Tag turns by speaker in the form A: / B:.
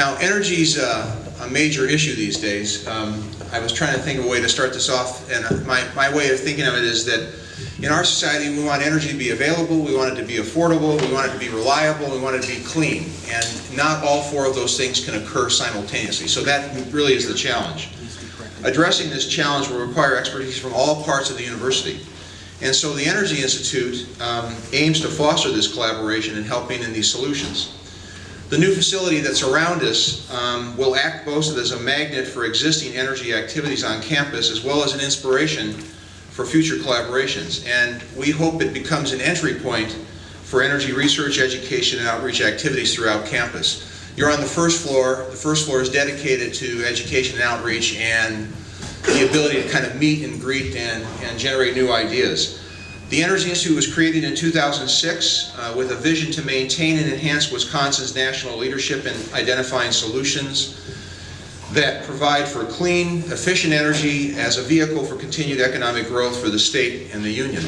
A: Now, energy is a, major issue these days. Um, I was trying to think of a way to start this off, and my, my way of thinking of it is that in our society, we want energy to be available, we want it to be affordable, we want it to be reliable, we want it to be clean. And not all four of those things can occur simultaneously. So that really is the challenge. Addressing this challenge will require expertise from all parts of the university. And so the Energy Institute um, aims to foster this collaboration in helping in these solutions. The new facility that's around us um, will act both as a magnet for existing energy activities on campus as well as an inspiration for future collaborations. And we hope it becomes an entry point for energy research, education, and outreach activities throughout campus. You're on the first floor. The first floor is dedicated to education and outreach and the ability to kind of meet and greet and, and generate new ideas. The Energy Institute was created in 2006 uh, with a vision to maintain and enhance Wisconsin's national leadership in identifying solutions that provide for clean, efficient energy as a vehicle for continued economic growth for the state and the union.